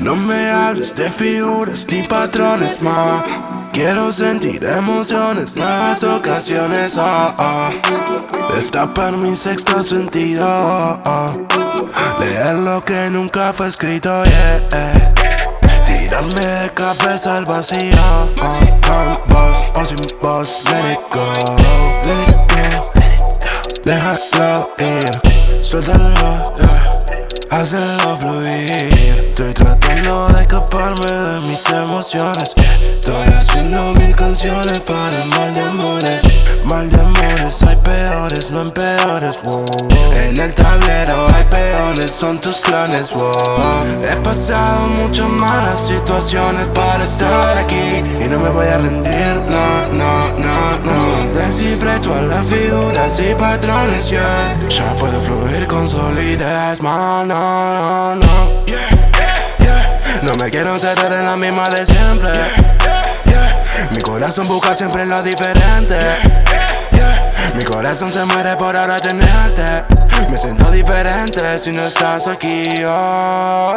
No me hables de figuras ni patrones más. Quiero sentir emociones, nuevas ocasiones. Oh. Destapar mi sexto sentido. Oh, Leer lo que nunca fue escrito. Yeah. Tirarme de cabeza al vacío. Con voz o sin voz. Let it go. Let it go. Déjalo ir. Suéltalo. Hazlo fluir. Estoy tratando de escaparme de mis emociones. Estoy haciendo mil canciones para mal de amores. Mal de amores, hay peores, no empeores wow. En el tablero hay peones, son tus clones wow. He pasado muchas malas situaciones para estar aquí. Y no me voy a rendir, no, no, no, no. Descifré todas las figuras y patrones, yeah. Ya puedo fluir no, no, no No me quiero encerrar en la misma de siempre. Mi corazón busca siempre lo diferente. Mi corazón se muere por ahora tenerte. Me siento diferente si no estás aquí, oh